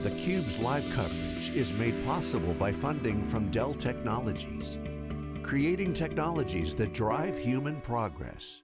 theCUBE's live coverage is made possible by funding from Dell Technologies, creating technologies that drive human progress.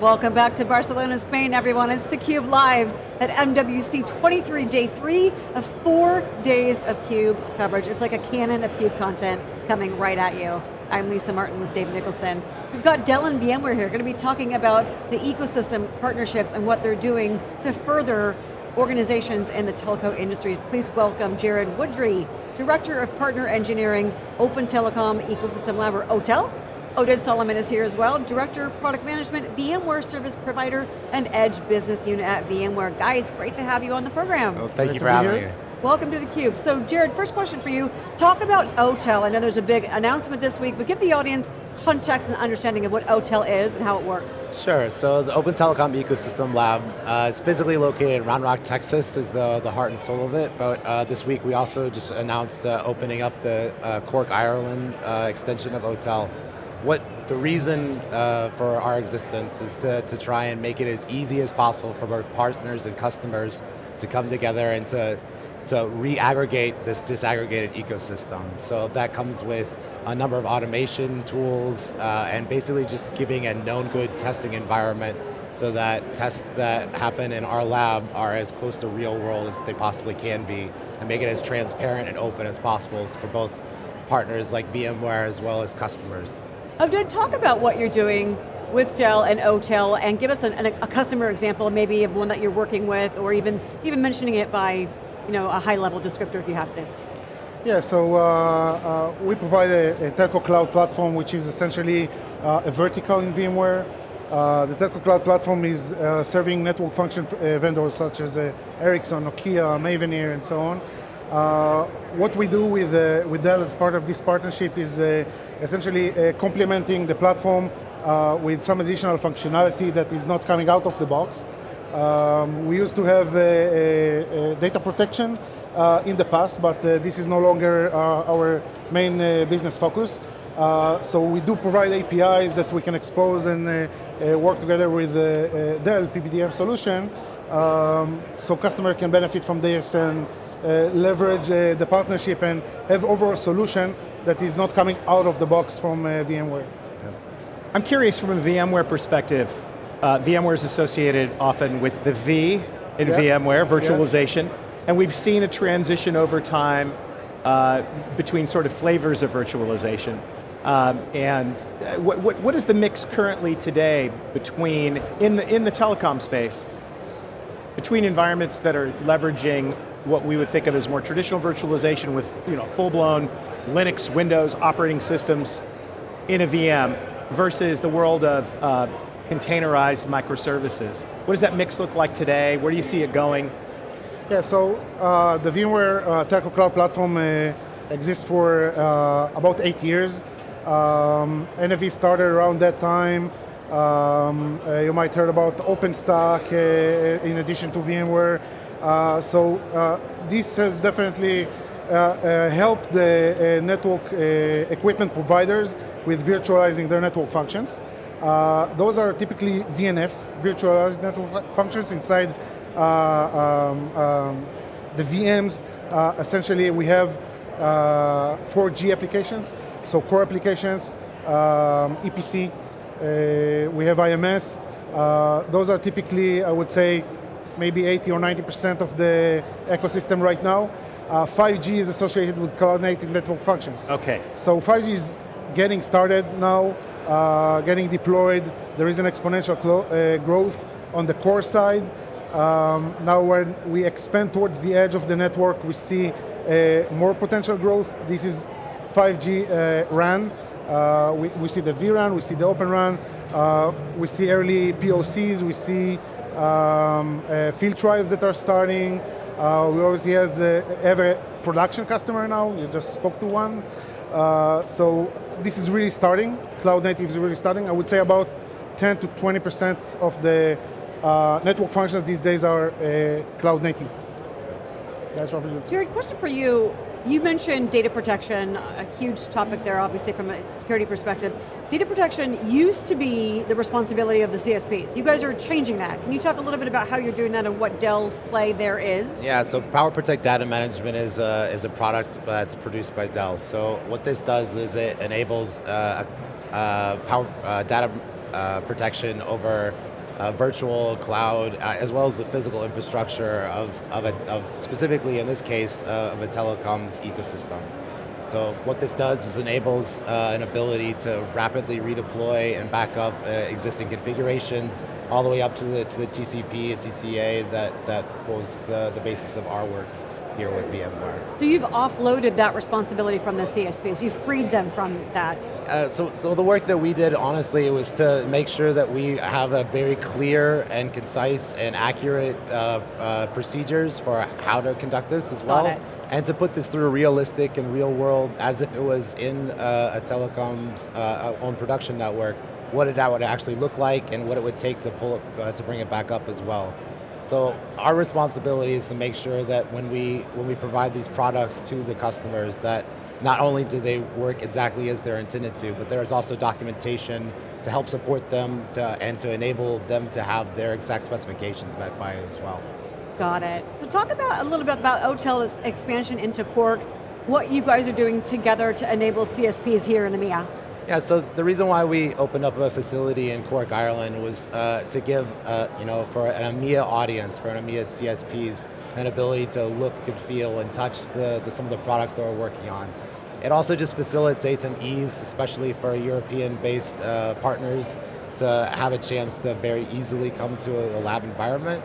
Welcome back to Barcelona, Spain, everyone. It's theCUBE live at MWC 23, day three of four days of CUBE coverage. It's like a cannon of CUBE content coming right at you. I'm Lisa Martin with Dave Nicholson. We've got Dell and VMware here, going to be talking about the ecosystem partnerships and what they're doing to further organizations in the telco industry. Please welcome Jared Woodry, Director of Partner Engineering, Open Telecom Ecosystem Lab, or OTEL, Oded Solomon is here as well, Director of Product Management, VMware Service Provider, and Edge Business Unit at VMware. Guys, great to have you on the program. Well, thank Great you for having me. Welcome to theCUBE. So Jared, first question for you. Talk about OTEL. I know there's a big announcement this week, but give the audience context and understanding of what OTEL is and how it works. Sure, so the Open Telecom Ecosystem Lab uh, is physically located in Round Rock, Texas, is the, the heart and soul of it, but uh, this week we also just announced uh, opening up the uh, Cork, Ireland uh, extension of OTEL what the reason uh, for our existence is to, to try and make it as easy as possible for our partners and customers to come together and to, to re-aggregate this disaggregated ecosystem. So that comes with a number of automation tools uh, and basically just giving a known good testing environment so that tests that happen in our lab are as close to real world as they possibly can be and make it as transparent and open as possible for both partners like VMware as well as customers. Oded, talk about what you're doing with Dell and OTEL and give us an, an, a customer example maybe of one that you're working with or even, even mentioning it by you know, a high level descriptor if you have to. Yeah, so uh, uh, we provide a, a, telco cloud platform which is essentially uh, a vertical in VMware. Uh, the telco cloud platform is uh, serving network function uh, vendors such as Ericsson, Nokia, Mavenir, and so on. What we do with, with Dell as part of this partnership is essentially complementing the platform with some additional functionality that is not coming out of the box. Um, we used to have uh, uh, uh, data protection in the past, but this is no longer our main business focus. so we do provide APIs that we can expose and work together with Dell PPDM solution, um, so customer can benefit from this and uh, leverage uh, the partnership and have overall solution that is not coming out of the box from uh, VMware. I'm curious from a VMware perspective, uh, VMware is associated often with the V in yeah. VMware, virtualization, yeah. and we've seen a transition over time uh, between sort of flavors of virtualization. Um, and what, what, what is the mix currently today between, in the, in the telecom space, between environments that are leveraging what we would think of as more traditional virtualization with you know, full-blown Linux, Windows operating systems in a VM versus the world of uh, containerized microservices. What does that mix look like today? Where do you see it going? Yeah, so uh, the VMware uh, Telco Cloud Platform uh, exists for uh, about eight years. Um, NFV started around that time. Um, uh, you might heard about OpenStack uh, in addition to VMware. So this has definitely helped the network equipment providers with virtualizing their network functions. Those are typically VNFs, virtualized network functions inside um, um, the VMs. essentially, we have 4G applications, so core applications, um, EPC, uh, we have IMS. Uh, those are typically, I would say, maybe 80 or 90% of the ecosystem right now. Uh, 5G is associated with cloud native network functions. Okay. So 5G is getting started now, uh, getting deployed. There is an exponential uh, growth on the core side. Um, now when we expand towards the edge of the network, we see uh, more potential growth. This is 5G uh, RAN. Uh, we, we, see the vRAN, we see the Open RAN, we see early POCs, we see um, uh, field trials that are starting. Uh, we obviously have a production customer now, you just spoke to one. Uh, so this is really starting, cloud native is really starting. I would say about 10 to 20% of the uh, network functions these days are uh, cloud native. That's roughly Jared, question for you. You mentioned data protection, a huge topic there obviously from a security perspective. Data protection used to be the responsibility of the CSPs. You guys are changing that. Can you talk a little bit about how you're doing that and what Dell's play there is? Yeah, so PowerProtect Data Management is a, is a product that's produced by Dell. So what this does is it enables uh, uh, power, uh, data uh, protection over uh, virtual cloud, uh, as well as the physical infrastructure of, of, a, of specifically in this case, of a telecoms ecosystem. So what this does is enables uh, an ability to rapidly redeploy and back up uh, existing configurations all the way up to the, to the TCP and TCA that, that was the, the basis of our work here with VMware. So you've offloaded that responsibility from the CSPs, you've freed them from that. Uh, so, so the work that we did, honestly, was to make sure that we have a very clear and concise and accurate uh, uh, procedures for how to conduct this as well and to put this through a realistic and real world as if it was in uh, a telecom's uh, own production network, what that would actually look like and what it would take to pull it, uh, to bring it back up as well. So our responsibility is to make sure that when we, when we provide these products to the customers that not only do they work exactly as they're intended to, but there's also documentation to help support them to, and to enable them to have their exact specifications met by as well. Got it. So talk about a little bit about OTel's expansion into Cork, what you guys are doing together to enable CSPs here in the EMEA. Yeah, so the reason why we opened up a facility in Cork, Ireland was uh, to give, uh, you know, for an EMEA audience, for an EMEA CSPs, an ability to look and feel and touch the, the, some of the products that we're working on. It also just facilitates an ease, especially for European-based uh, partners, to have a chance to very easily come to a, a lab environment.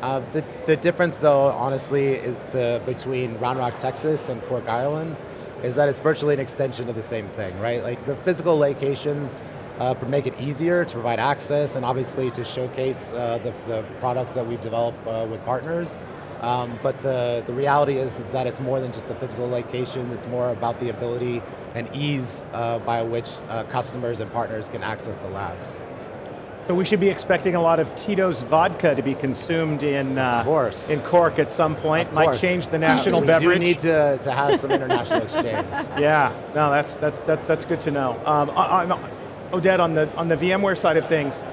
Uh, the, the difference though, honestly, is the, between Round Rock, Texas and Cork, Ireland, is that it's virtually an extension of the same thing, right? Like the physical locations uh, make it easier to provide access and obviously to showcase uh, the, the, products that we develop uh, with partners. Um, but the, the reality is, is that it's more than just the physical location, it's more about the ability and ease uh, by which uh, customers and partners can access the labs. So we should be expecting a lot of Tito's vodka to be consumed in uh, in Cork at some point. Might change the national we beverage. We need to, to have some international exchange. Yeah, no, that's that's that's that's good to know. Um, I, Oded, on the on the VMware side of things,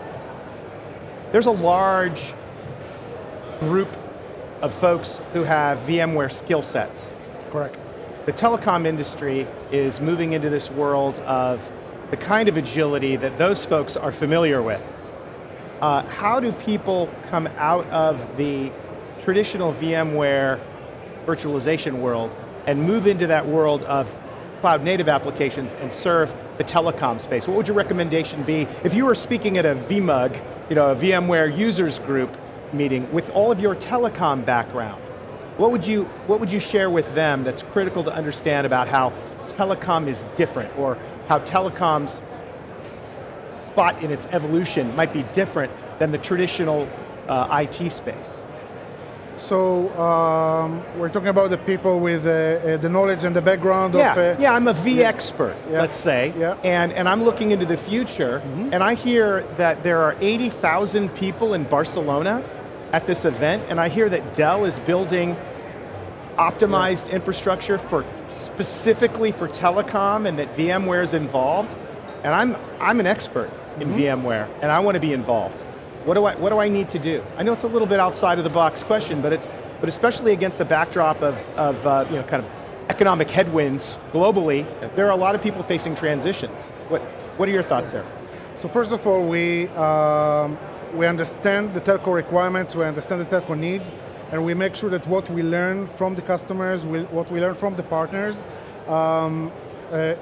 there's a large group of folks who have VMware skill sets. Correct. The telecom industry is moving into this world of the kind of agility that those folks are familiar with. Uh, how do people come out of the traditional VMware virtualization world and move into that world of cloud native applications and serve the telecom space? What would your recommendation be if you were speaking at a VMUG, you know, a VMware users group meeting with all of your telecom background? What would you, what would you share with them that's critical to understand about how telecom is different or how telecoms spot in its evolution might be different than the traditional uh, IT space? So um, we're talking about the people with uh, uh, the knowledge and the background yeah, of... Uh, yeah, I'm a V yeah. expert, yeah. let's say, yeah. and, and I'm looking into the future, mm -hmm. and I hear that there are 80,000 people in Barcelona at this event, and I hear that Dell is building optimized infrastructure for specifically for telecom and that VMware is involved, and I'm, I'm an expert in mm -hmm. VMware, and I want to be involved. What do, I, what do I need to do? I know it's a little bit outside of the box question, but, it's, but especially against the backdrop of, of uh, you know, kind of economic headwinds globally, there are a lot of people facing transitions. What, what are your thoughts there? So first of all, we, um, we understand the telco requirements, we understand the telco needs, and we make sure that what we learn from the customers, what we learn from the partners, um,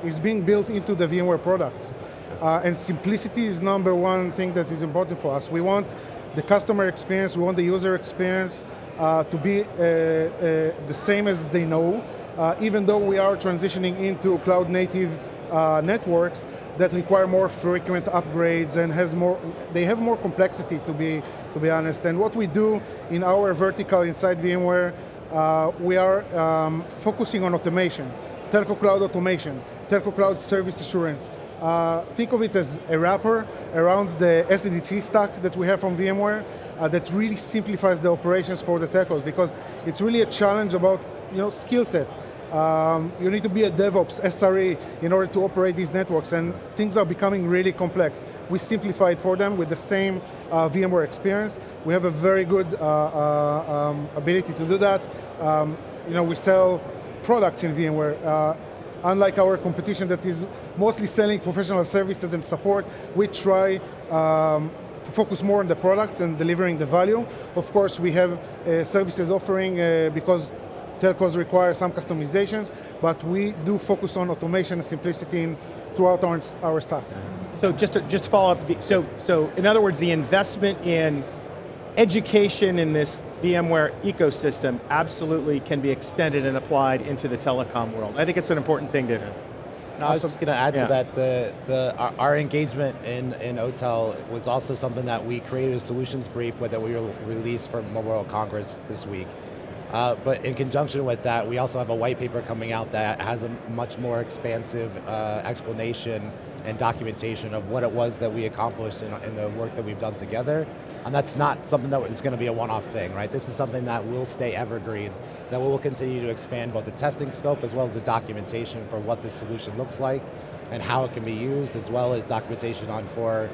is being built into the VMware products. Uh, and simplicity is number one thing that is important for us. We want the customer experience, we want the user experience uh, to be uh, uh the same as they know, uh, even though we are transitioning into cloud native uh, networks that require more frequent upgrades and has more, they have more complexity to be, to be honest. And what we do in our vertical inside VMware, we are um, focusing on automation, telco cloud automation, telco cloud service assurance, uh, think of it as a wrapper around the SDDC stack that we have from VMware uh, that really simplifies the operations for the telcos because it's really a challenge about you know, skill set. Um, you need to be a DevOps, SRE, in order to operate these networks, and things are becoming really complex. We simplify it for them with the same uh, VMware experience. We have a very good uh, uh, um, ability to do that. Um, you know, we sell products in VMware. Uh, unlike our competition that is mostly selling professional services and support, we try um, to focus more on the products and delivering the value. Of course, we have uh, services offering uh, because telcos require some customizations, but we do focus on automation and simplicity in, throughout our, our stack. So just to, just to follow up, so, so in other words, the investment in education in this VMware ecosystem absolutely can be extended and applied into the telecom world. I think it's an important thing to no, I was just going to add yeah. to that, the, the, our, our, engagement in, in OTel was also something that we created a solutions brief with that we released for Mobile World Congress this week. Uh, but in conjunction with that, we also have a white paper coming out that has a much more expansive uh, explanation and documentation of what it was that we accomplished in, in, the work that we've done together. And that's not something that is going to be a one-off thing, right? This is something that will stay evergreen, that we will continue to expand both the testing scope as well as the documentation for what this solution looks like and how it can be used, as well as documentation on for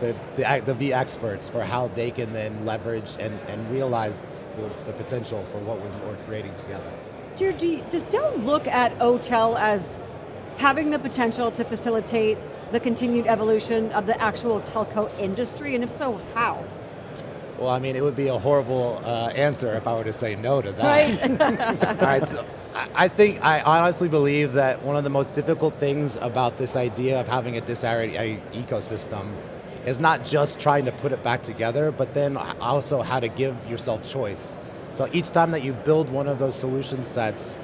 the, the, the V experts for how they can then leverage and, and realize the, the potential for what we're, creating together. does Dell look at OTel as having the potential to facilitate the continued evolution of the actual telco industry, and if so, how? Well, I mean, it would be a horrible uh, answer if I were to say no to that. Right. All right, so I think, I honestly believe that one of the most difficult things about this idea of having a disaggregated ecosystem is not just trying to put it back together, but then also how to give yourself choice. So each time that you build one of those solution sets,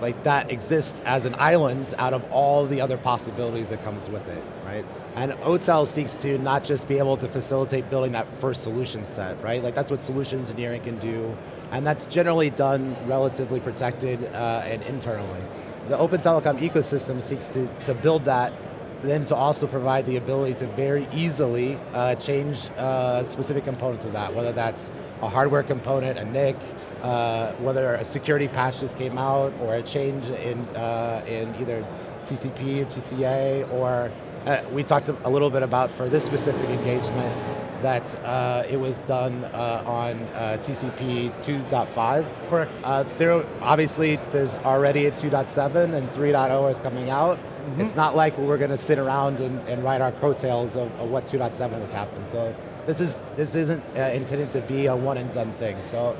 like that exists as an island out of all the other possibilities that comes with it, right? And OTel seeks to not just be able to facilitate building that first solution set, right? Like that's what solution engineering can do, and that's generally done relatively protected uh, and internally. The open telecom ecosystem seeks to, to build that then to also provide the ability to very easily uh, change uh, specific components of that, whether that's a hardware component, a NIC, uh, whether a security patch just came out, or a change in, uh, in either TCP or TCA, or uh, we talked a little bit about for this specific engagement, that uh, it was done on TCP 2.5. Correct. there, obviously, there's already a 2.7 and 3.0 is coming out. Mm -hmm. It's not like we're going to sit around and, and write our coattails of, of what 2.7 has happened. So this is this isn't uh, intended to be a one and done thing. So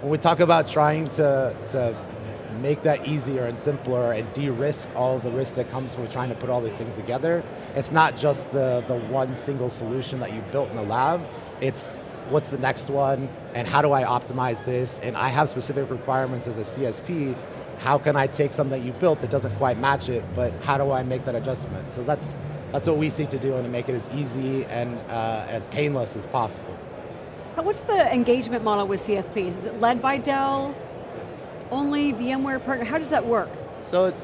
when we talk about trying to to make that easier and simpler and de-risk all the risk that comes with trying to put all these things together, it's not just the the one single solution that you built in the lab. It's what's the next one, and how do I optimize this? And I have specific requirements as a CSP how can I take something that you built that doesn't quite match it, but how do I make that adjustment? So that's, that's what we seek to do and to make it as easy and uh, as painless as possible. What's the engagement model with CSPs? Is it led by Dell? Only VMware partner? How does that work? So,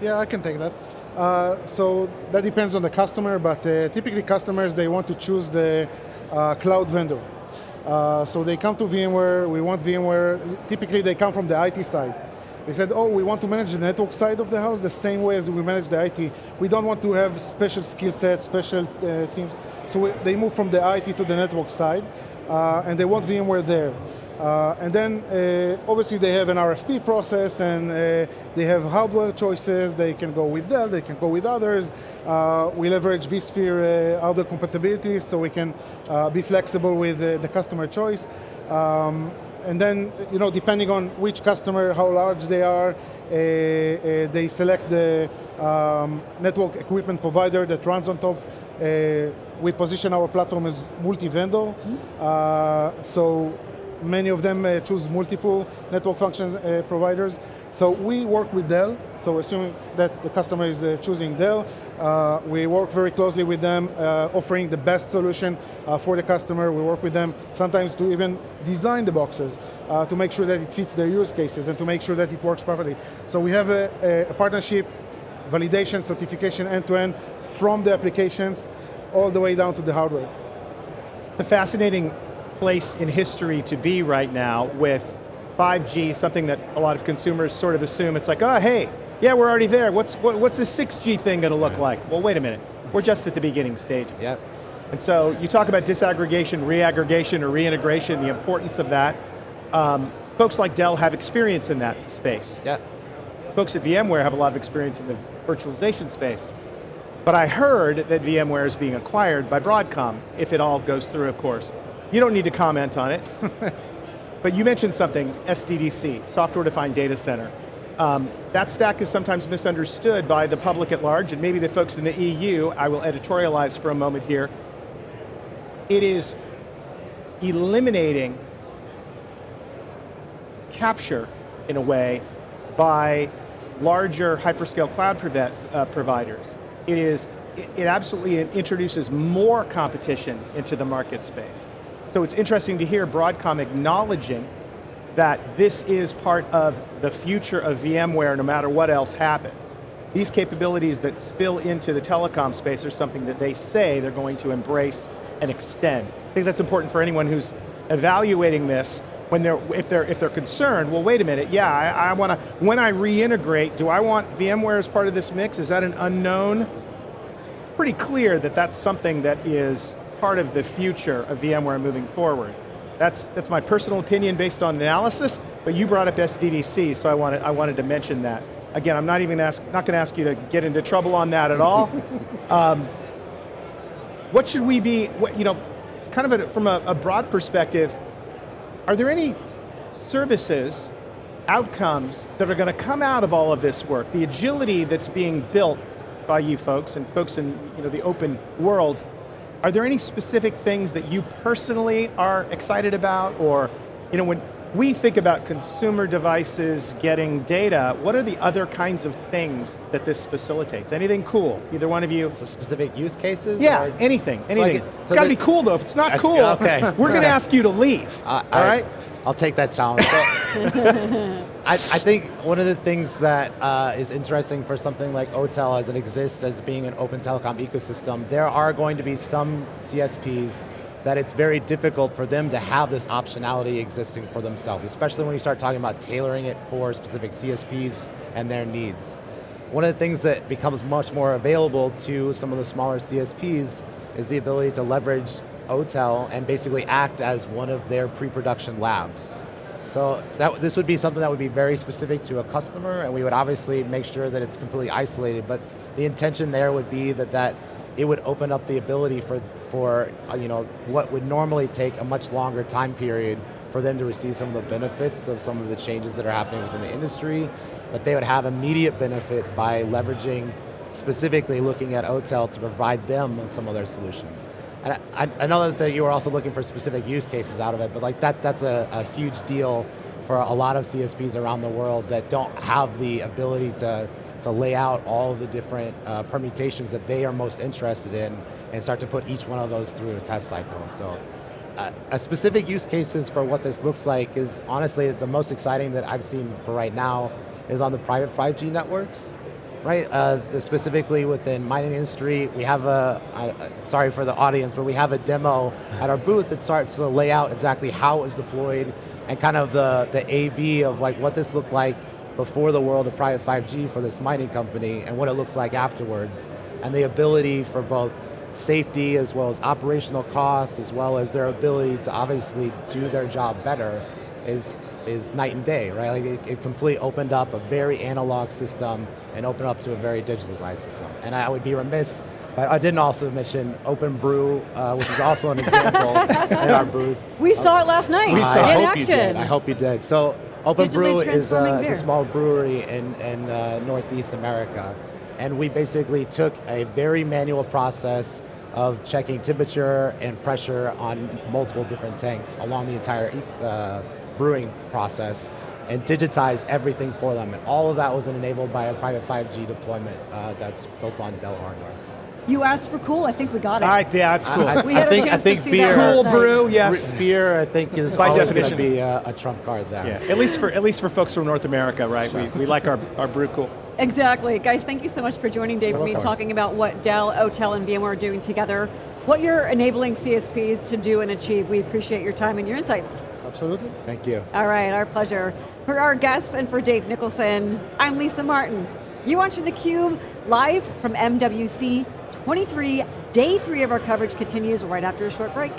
yeah, I can take that. Uh, so that depends on the customer, but uh, typically customers, they want to choose the uh, cloud vendor. Uh, so they come to VMware, we want VMware, typically they come from the IT side. They said, oh, we want to manage the network side of the house the same way as we manage the IT. We don't want to have special skill sets, special uh, teams. So we, they move from the IT to the network side, and they want VMware there. Uh, and then, uh, obviously, they have an RFP process, and uh, they have hardware choices. They can go with Dell, they can go with others. Uh, we leverage vSphere hardware compatibility, so we can be flexible with the customer choice. Um, and then, you know, depending on which customer, how large they are, uh, uh, they select the um, network equipment provider that runs on top. Uh, we position our platform as multi-vendor, mm -hmm. so many of them choose multiple network function providers. So we work with Dell, so assuming that the customer is uh, choosing Dell, uh, we work very closely with them, uh, offering the best solution uh, for the customer. We work with them sometimes to even design the boxes uh, to make sure that it fits their use cases and to make sure that it works properly. So we have a, a partnership, validation, certification, end-to-end, -end, from the applications all the way down to the hardware. It's a fascinating place in history to be right now with 5G, something that a lot of consumers sort of assume, it's like, oh, hey, yeah, we're already there. What's, what, what's a 6G thing going to look like? Well, wait a minute. We're just at the beginning stages. Yep. And so you talk about disaggregation, reaggregation, or reintegration, the importance of that. Um, folks like Dell have experience in that space. Yeah. Folks at VMware have a lot of experience in the virtualization space. But I heard that VMware is being acquired by Broadcom, if it all goes through, of course. You don't need to comment on it. but you mentioned something, SDDC, Software Defined Data Center. Um, that stack is sometimes misunderstood by the public at large, and maybe the folks in the EU, I will editorialize for a moment here. It is eliminating capture, in a way, by larger hyperscale cloud uh, providers. It is, it, absolutely introduces more competition into the market space. So it's interesting to hear Broadcom acknowledging that this is part of the future of VMware no matter what else happens. These capabilities that spill into the telecom space are something that they say they're going to embrace and extend. I think that's important for anyone who's evaluating this when they're, if they're, if they're concerned, well wait a minute, yeah, I, I want to, when I reintegrate, do I want VMware as part of this mix? Is that an unknown? It's pretty clear that that's something that is part of the future of VMware moving forward. That's, that's my personal opinion based on analysis, but you brought up SDDC, so I wanted, I wanted to mention that. Again, I'm not even ask, not going to ask you to get into trouble on that at all. um, what should we be, what, you know, kind of a, from a, a broad perspective, are there any services, outcomes that are going to come out of all of this work? The agility that's being built by you folks and folks in you know, the open world, are there any specific things that you personally are excited about or you know, when we think about consumer devices getting data, what are the other kinds of things that this facilitates? Anything cool, either one of you? So specific use cases? Yeah, or? anything, anything. So it's got to be cool though, if it's not cool, okay. we're going to ask you to leave, uh, all I, right? I'll take that challenge. So, I, I, think one of the things that uh, is interesting for something like OTel as it exists as being an open telecom ecosystem, there are going to be some CSPs that it's very difficult for them to have this optionality existing for themselves, especially when you start talking about tailoring it for specific CSPs and their needs. One of the things that becomes much more available to some of the smaller CSPs is the ability to leverage OTel and basically act as one of their pre-production labs. So that, this would be something that would be very specific to a customer and we would obviously make sure that it's completely isolated, but the intention there would be that, that it would open up the ability for for uh, you know what would normally take a much longer time period for them to receive some of the benefits of some of the changes that are happening within the industry, but they would have immediate benefit by leveraging, specifically looking at OTel to provide them some of their solutions. And I, I know that you were also looking for specific use cases out of it, but like that, that's a, a huge deal for a lot of CSPs around the world that don't have the ability to, to lay out all the different uh, permutations that they are most interested in and start to put each one of those through a test cycle. So uh, a specific use cases for what this looks like is honestly the most exciting that I've seen for right now is on the private 5G networks. Right, uh, specifically within mining industry, we have a, uh, sorry for the audience, but we have a demo at our booth that starts to lay out exactly how it was deployed and kind of the, the A-B of like what this looked like before the world of private 5G for this mining company and what it looks like afterwards. And the ability for both safety as well as operational costs as well as their ability to obviously do their job better is is night and day, right? Like it, it completely opened up a very analog system and opened up to a very digitalized system. And I would be remiss, but I didn't also mention Open Brew, uh, which is also an example in our booth. We saw it last night. We saw I in hope action. You did. I hope you did. So Open Brew is, uh, is, a small brewery in, in uh, Northeast America and we basically took a very manual process of checking temperature and pressure on multiple different tanks along the entire uh, brewing process and digitized everything for them. And all of that was enabled by a private 5G deployment uh, that's built on Dell hardware. You asked for cool, I think we got it. All right, yeah, that's cool. I, I, we had I think, a chance I think to see beer, that cool brew, yes. Beer, I think, is by always definition going to be a, a, trump card there. Yeah, at least for at least for folks from North America, right? Sure. We, we like our, our brew cool. Exactly. Guys, thank you so much for joining Dave and me talking about what Dell, OTel, and VMware are doing together, what you're enabling CSPs to do and achieve. We appreciate your time and your insights. Absolutely. Thank you. All right, our pleasure. For our guests and for Dave Nicholson, I'm Lisa Martin. You're watching theCUBE live from MWC 23. Day three of our coverage continues right after a short break.